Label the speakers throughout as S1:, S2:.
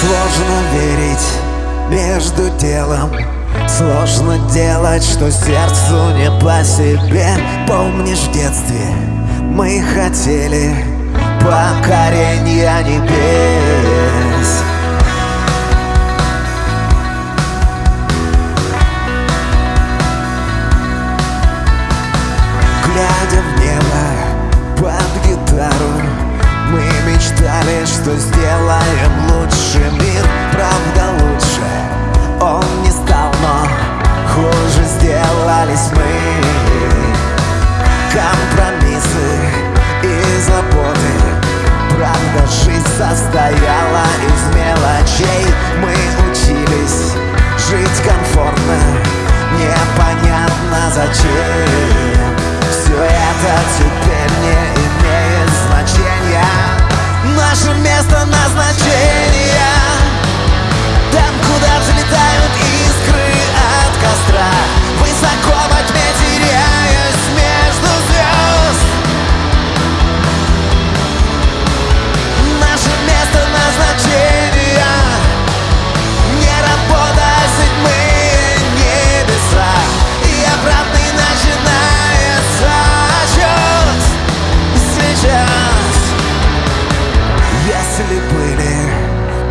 S1: Сложно верить между делом. Сложно делать, что сердцу не по себе. Помнишь в детстве мы хотели покорения небес. Глядя в небо под гитару Мы мечтали, что сделаем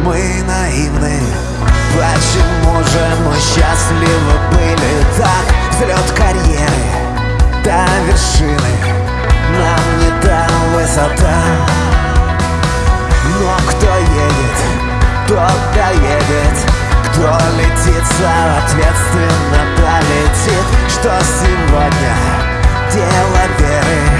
S1: мы наивны. Почему же мы счастливы были? Так? Взлет карьеры до вершины. Нам не та высота. Но кто едет, тот доедет. Кто летит, соответственно полетит. Что сегодня дело веры?